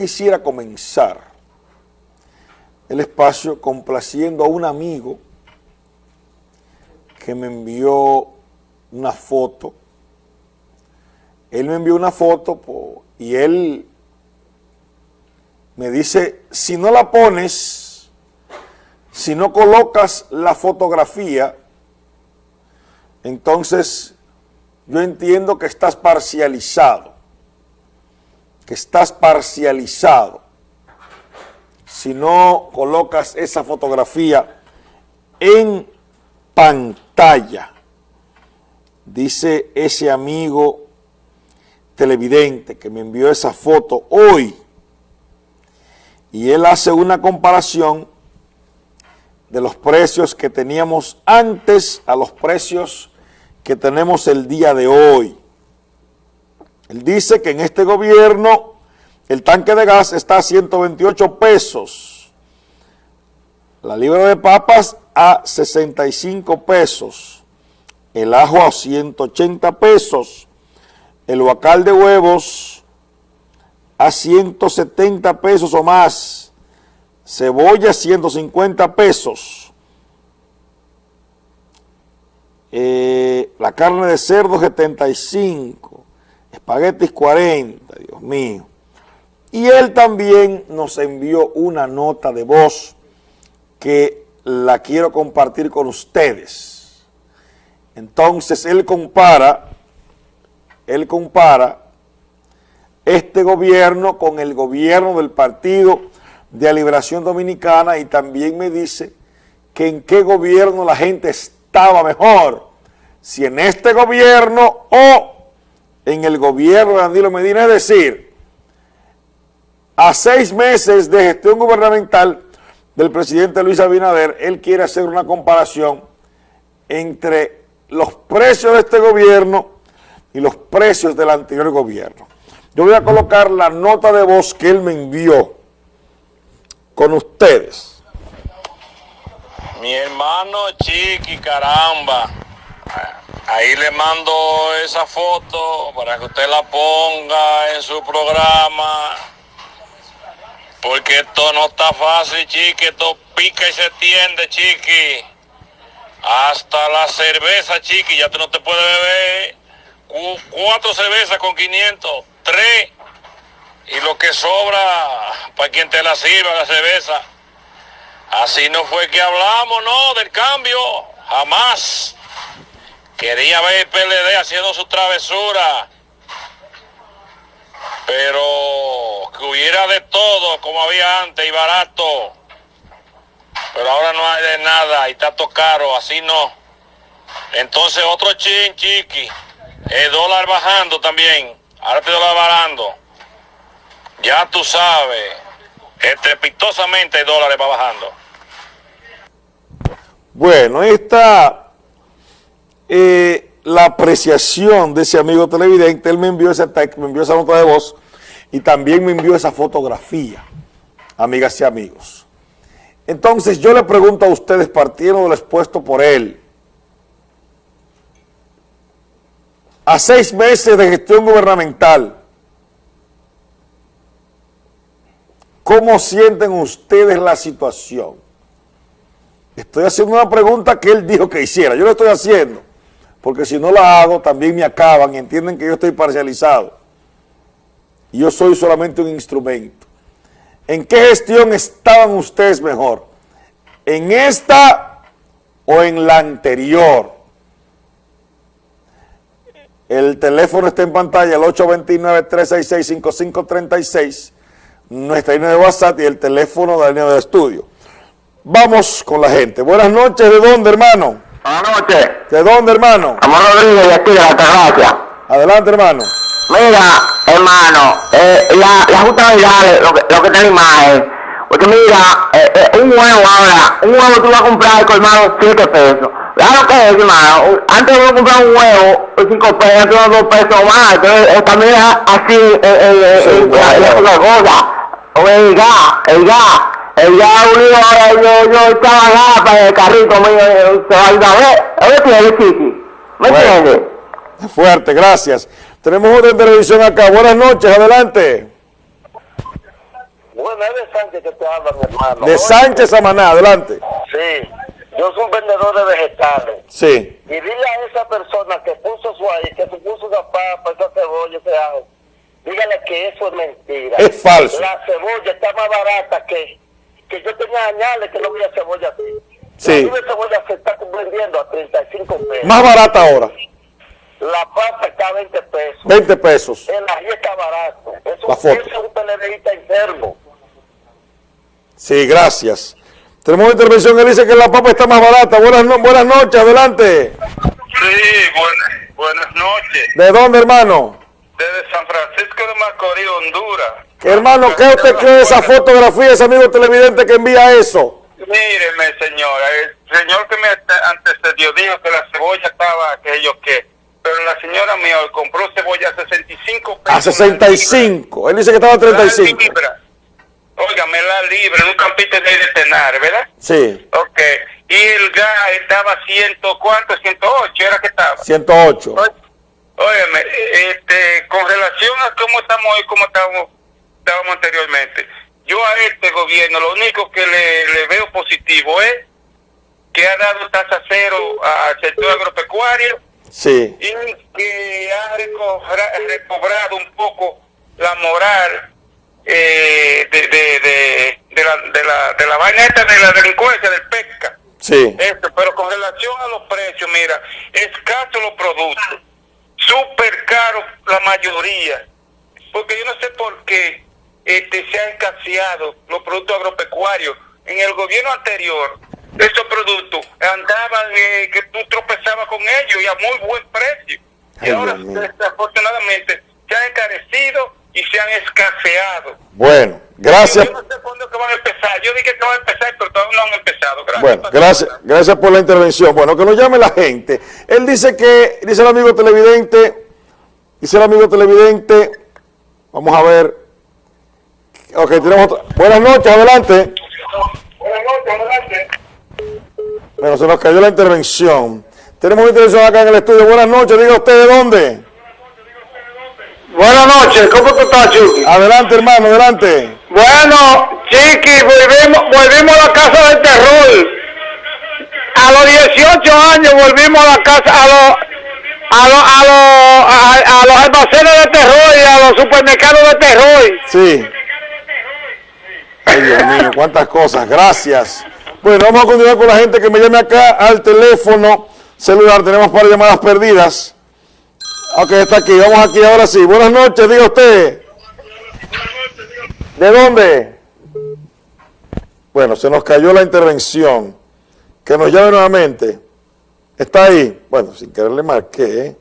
quisiera comenzar el espacio complaciendo a un amigo que me envió una foto. Él me envió una foto y él me dice, si no la pones, si no colocas la fotografía, entonces yo entiendo que estás parcializado, que estás parcializado. Si no colocas esa fotografía en pantalla, dice ese amigo televidente que me envió esa foto hoy, y él hace una comparación de los precios que teníamos antes a los precios que tenemos el día de hoy. Él dice que en este gobierno el tanque de gas está a 128 pesos, la libra de papas a 65 pesos, el ajo a 180 pesos, el huacal de huevos a 170 pesos o más, cebolla 150 pesos, eh, la carne de cerdo 75, espaguetis 40, Dios mío. Y él también nos envió una nota de voz que la quiero compartir con ustedes. Entonces él compara, él compara este gobierno con el gobierno del Partido de Liberación Dominicana y también me dice que en qué gobierno la gente estaba mejor, si en este gobierno o en el gobierno de Danilo Medina, es decir, a seis meses de gestión gubernamental del presidente Luis Abinader, él quiere hacer una comparación entre los precios de este gobierno y los precios del anterior gobierno. Yo voy a colocar la nota de voz que él me envió con ustedes. Mi hermano Chiqui, caramba. Ahí le mando esa foto para que usted la ponga en su programa. Porque esto no está fácil, Chiqui. Esto pica y se tiende, Chiqui. Hasta la cerveza, Chiqui. Ya tú no te puedes beber cuatro cervezas con 500 tres y lo que sobra para quien te la sirva la cerveza. Así no fue que hablamos, no, del cambio, jamás. Quería ver el PLD haciendo su travesura, pero que hubiera de todo como había antes y barato. Pero ahora no hay de nada y todo caro, así no. Entonces otro chin chiqui, el dólar bajando también. Ahora te lo varando. Ya tú sabes, estrepitosamente el dólar va bajando. Bueno, esta eh, la apreciación de ese amigo televidente. Él me envió ese texto, me envió esa nota de voz y también me envió esa fotografía, amigas y amigos. Entonces yo le pregunto a ustedes, partiendo del expuesto por él, a seis meses de gestión gubernamental, ¿cómo sienten ustedes la situación? Estoy haciendo una pregunta que él dijo que hiciera, yo lo estoy haciendo, porque si no la hago también me acaban entienden que yo estoy parcializado. Yo soy solamente un instrumento. ¿En qué gestión estaban ustedes mejor? ¿En esta o en la anterior? El teléfono está en pantalla, el 829-366-5536, nuestra línea de WhatsApp y el teléfono de la línea de estudio. Vamos con la gente. Buenas noches, ¿de dónde, hermano? Buenas noches. ¿De dónde, hermano? Amor Rodríguez, de aquí, de la terraza. Adelante, hermano. Mira, hermano, eh, la, la justa verdad, lo que, lo que tenemos es, porque mira, eh, eh, un huevo ahora, un huevo tú vas a comprar colmado 7 pesos. Claro que es, hermano. Antes uno comprar un huevo, cinco pesos, antes uno dos pesos más. Entonces, también así, eh, eh, eh, la cosa. O el gas, el gas. El gas unido ahora, yo, yo estaba acá para el carrito mío, se va a ir a ver. A ver, tiene chiqui. ¿Me entiendes? Fuerte, gracias. Tenemos otra televisión acá. Buenas noches, adelante. Bueno, es de Sánchez que te habla, mi hermano. De Sánchez Samaná, adelante. Sí, yo soy un vendedor de vegetales. Sí. Y dile a esa persona que puso su ahí, que se puso una papa, esa cebolla, ese ajo, dígale que eso es mentira. Es falso. La cebolla está más barata que, que yo tenía añales que no había cebolla así. Sí. La cebolla se está vendiendo a 35 pesos. Más barata ahora. La papa está a 20 pesos. 20 pesos. El ají está barato. Es La un, foto. es un televidista enfermo. Sí, gracias. Tenemos una intervención que dice que la papa está más barata. Buenas, no- buenas noches, adelante. Sí, buenas, buenas noches. ¿De dónde, hermano? Desde San Francisco de Macorís, Honduras. Hermano, ¿qué usted cree de esa fotografía ese amigo televidente que envía eso? Míreme, señora, el señor que me ante- antecedió dijo que la cebolla estaba aquello que, pero la señora mía compró cebolla a 65 pesos. A 65. Él dice que estaba a La 35. libra. Óigame, la libra, en un campito de Tenar, ¿verdad? Sí, Ok. Y el gas estaba a ciento, ¿cuánto? 108 era que estaba. 108. Óyeme, este, con relación a cómo estamos hoy, cómo estábamos, estábamos anteriormente, yo a este gobierno lo único que le, le veo positivo es que ha dado tasa cero al sector agropecuario Sí, y que ha recobra- recobrado un poco la moral eh, de, de, de, de la, de, la, de la vaina esta de la delincuencia, del pesca. sí. Esto, pero con relación a los precios, mira, escasos los productos, súper caros la mayoría, porque yo no sé por qué este, se han escaseado los productos agropecuarios. En el gobierno anterior, esos productos andaban eh, que tú tropezabas con ellos y a muy buen precio. Y ahora, desafortunadamente, se han encarecido y se han escaseado. Bueno, gracias. Yo no sé cuándo que van a empezar. Yo dije que van a empezar, pero todavía no han empezado. Gracias. Bueno, gracias, gracias por la intervención. Bueno, que nos llame la gente. Él dice que, dice el amigo televidente, dice el amigo televidente, vamos a ver. Ok, tenemos otra. Buenas noches, adelante. Buenas noches, adelante. Bueno, se nos cayó la intervención. Tenemos una intervención acá en el estudio. Buenas noches, diga usted de dónde. Buenas noches, ¿cómo tú estás, Chucky? Adelante, hermano, adelante. Bueno, Chiqui, volvimos, volvimos a la casa del terror. A los 18 años volvimos a la casa, a los, a los, a los, a, a los almacenes de terror y a los supermercados de terror. Sí. Ay, Dios mío, cuántas cosas. Gracias. Bueno, vamos a continuar con la gente que me llame acá al teléfono celular. Tenemos para llamadas perdidas. Ok, está aquí. Vamos aquí ahora sí. Buenas noches, diga usted. ¿De dónde? Bueno, se nos cayó la intervención. Que nos llame nuevamente. Está ahí. Bueno, sin querer le marqué.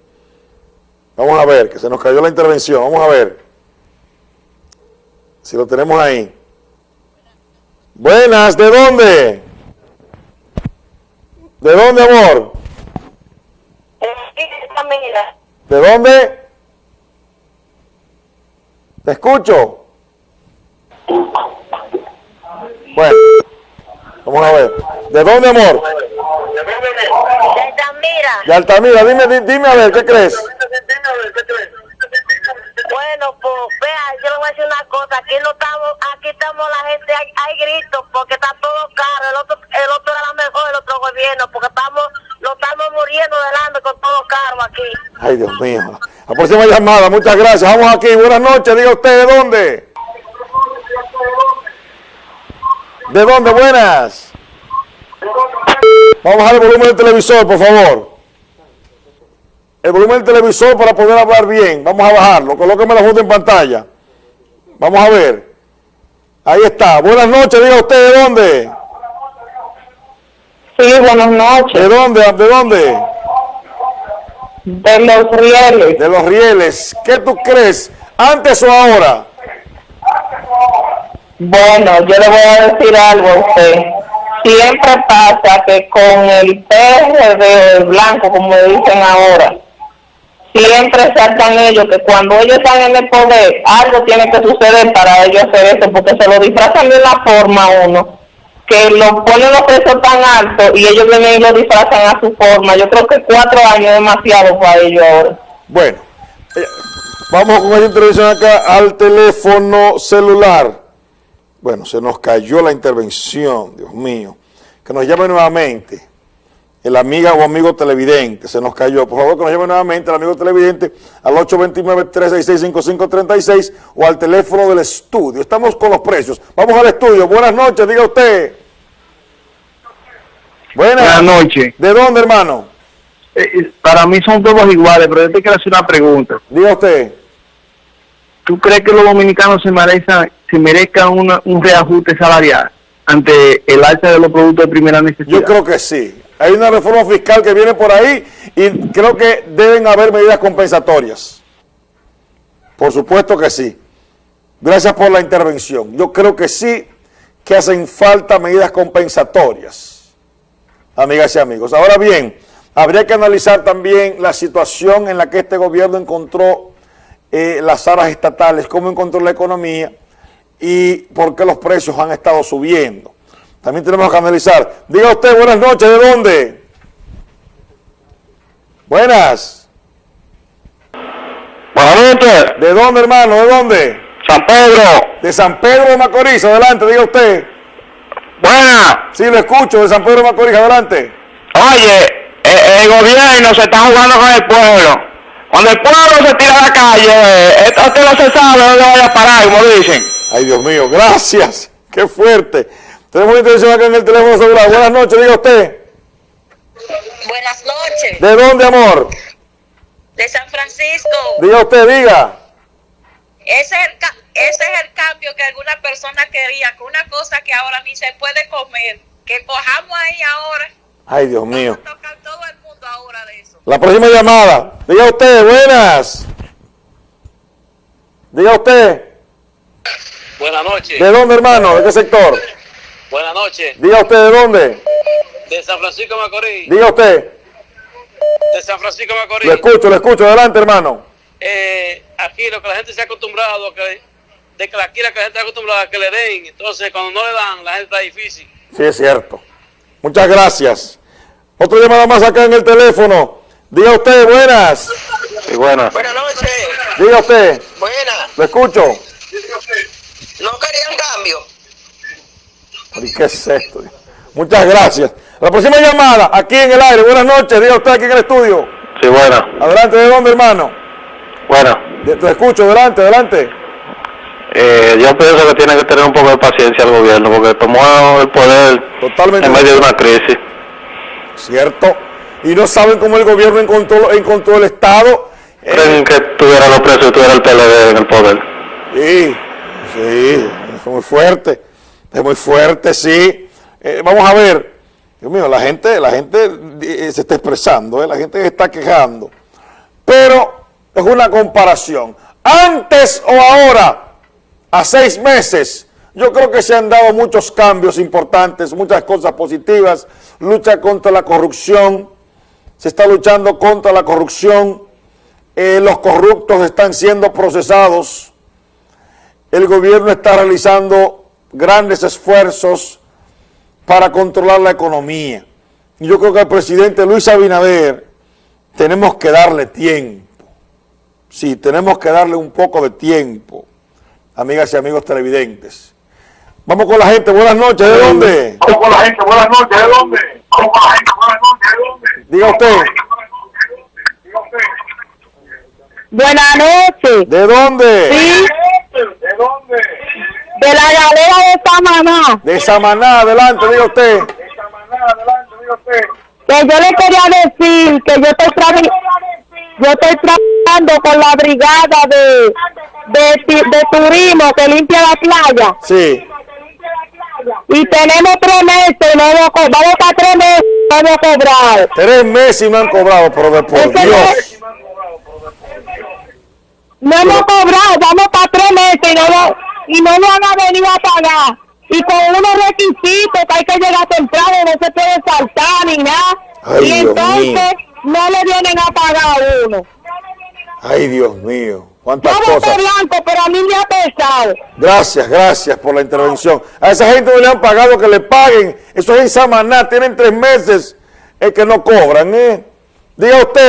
Vamos a ver, que se nos cayó la intervención. Vamos a ver. Si lo tenemos ahí. Buenas, ¿de dónde? ¿De dónde, amor? Mira, ¿De dónde? ¿Te escucho? Bueno, vamos a ver. ¿De dónde, amor? mira. De Altamira. Dime, di- dime a ver, ¿qué crees? Bueno, pues vea, yo le voy a decir una cosa, aquí no estamos, aquí estamos la gente, hay, gritos porque está todo caro, el otro, el otro era mejor el otro gobierno, porque estamos, nos estamos muriendo delante con todo caro aquí. Ay, Dios mío. La próxima llamada, muchas gracias. Vamos aquí. Buenas noches. Diga usted, ¿de dónde? ¿De dónde? Buenas. Vamos a bajar el volumen del televisor, por favor. El volumen del televisor para poder hablar bien. Vamos a bajarlo. Colóqueme la foto en pantalla. Vamos a ver. Ahí está. Buenas noches. Diga usted, ¿de dónde? Sí, buenas noches. ¿De dónde? ¿De dónde? De los rieles. De los rieles. ¿Qué tú crees? ¿Antes o ahora? Bueno, yo le voy a decir algo a usted. Siempre pasa que con el PRD blanco, como dicen ahora, siempre saltan ellos que cuando ellos están en el poder, algo tiene que suceder para ellos hacer eso, porque se lo disfrazan de una forma uno, que lo ponen los precios tan altos y ellos vienen y lo disfrazan a su forma. Yo creo que cuatro años es demasiado para ellos ahora. Bueno, eh, vamos con esta intervención acá al teléfono celular. Bueno, se nos cayó la intervención, Dios mío. Que nos llame nuevamente el amiga o amigo televidente, se nos cayó. Por favor, que nos llame nuevamente el amigo televidente al 829-366-5536 o al teléfono del estudio. Estamos con los precios. Vamos al estudio. Buenas noches, diga usted. Buenas, Buenas noches. ¿De dónde, hermano? Eh, eh, para mí son todos iguales, pero yo te quiero hacer una pregunta. Diga usted. ¿Tú crees que los dominicanos se merezcan, se merezcan una- un reajuste salarial ante el alza de los productos de primera necesidad? Yo creo que sí. Hay una reforma fiscal que viene por ahí y creo que deben haber medidas compensatorias. Por supuesto que sí. Gracias por la intervención. Yo creo que sí que hacen falta medidas compensatorias, amigas y amigos. Ahora bien, habría que analizar también la situación en la que este gobierno encontró eh, las aras estatales, cómo encontró la economía y por qué los precios han estado subiendo. También tenemos que analizar. Diga usted, buenas noches, ¿de dónde? Buenas. Buenas noches, ¿De dónde, hermano? ¿De dónde? San Pedro. De San Pedro de Macorís, adelante, diga usted. Buenas. Sí, lo escucho, de San Pedro de Macorís, adelante. Oye, eh, el gobierno se está jugando con el pueblo. Cuando el pueblo se tira a la calle, esto usted no se sabe dónde vaya a parar, como dicen. Ay, Dios mío, gracias. Qué fuerte. Tenemos una intervención acá en el teléfono celular. Buenas noches, diga usted. Buenas noches, ¿De dónde, amor? de San Francisco. Diga usted, diga. Ese es, el, ca- ese es el cambio que alguna persona quería, con una cosa que ahora ni se puede comer, que cojamos ahí ahora. Ay, Dios mío. Vamos a tocar todo el mundo ahora de eso. La próxima llamada. Diga usted, buenas. Diga usted. Buenas noches. ¿De dónde, hermano? ¿De qué sector? Buenas noches. Diga usted, ¿de dónde? De San Francisco de Macorís. Diga usted. De San Francisco de Macorís. Lo escucho, lo escucho. Adelante, hermano. Eh, aquí lo que la gente se ha acostumbrado, a que, de que aquí la que la gente está acostumbrada a que le den. Entonces, cuando no le dan, la gente está difícil. Sí, es cierto. Muchas gracias. Otra llamada más acá en el teléfono. Diga usted, buenas. Sí, buenas. Buenas noches. Diga usted. Buenas. Lo escucho. No querían cambio. ¿Y qué es esto? Muchas gracias. La próxima llamada, aquí en el aire. Buenas noches. Diga usted aquí en el estudio. Sí, buenas. Adelante, ¿de dónde, hermano? Buenas. De- Te escucho, adelante, adelante. Eh, yo pienso que tiene que tener un poco de paciencia el gobierno porque tomó el poder Totalmente. en medio de una crisis. Cierto. Y no saben cómo el gobierno encontró, encontró el Estado. Eh, Creen que tuviera los precios y tuviera el PLD en el poder. Sí, sí, es muy fuerte, es muy fuerte, sí. Eh, vamos a ver, Dios mío, la gente, la gente eh, se está expresando, eh, la gente se está quejando, pero es una comparación. Antes o ahora, a seis meses, yo creo que se han dado muchos cambios importantes, muchas cosas positivas, lucha contra la corrupción, se está luchando contra la corrupción, eh, los corruptos están siendo procesados, el gobierno está realizando grandes esfuerzos para controlar la economía. Y yo creo que al presidente Luis Abinader tenemos que darle tiempo. Sí, tenemos que darle un poco de tiempo, amigas y amigos televidentes. Vamos con la gente, buenas noches, ¿de dónde? Vamos con la gente, buenas noches, ¿de dónde? Vamos con la gente, buenas noches, ¿de dónde? Diga usted, Buenas noches. ¿de dónde? Sí, ¿De dónde? De la galera de Samaná. De Samaná, adelante, diga usted. De Samaná, adelante, diga usted. Que yo le quería decir que yo estoy, trabi- yo estoy trabajando con la brigada de, de, de turismo que limpia la playa. Sí, Y tenemos tres meses, no co- vamos para tres meses, no hemos cobrado. tres meses y no han cobrado, pero de por Ese no Dios. No hemos cobrado, vamos para tres meses y no, lo- y no nos han venido a pagar. Y con unos requisitos que hay que llegar temprano, no se puede saltar ni nada. Ay, y entonces no le vienen a pagar a uno. Ay, Dios mío, cuántas Yo cosas. blanco, pero a mí me ha pesado. Gracias, gracias por la intervención. A esa gente no le han pagado que le paguen. Eso es en Samaná, tienen tres meses eh, que no cobran, ¿eh? Diga usted.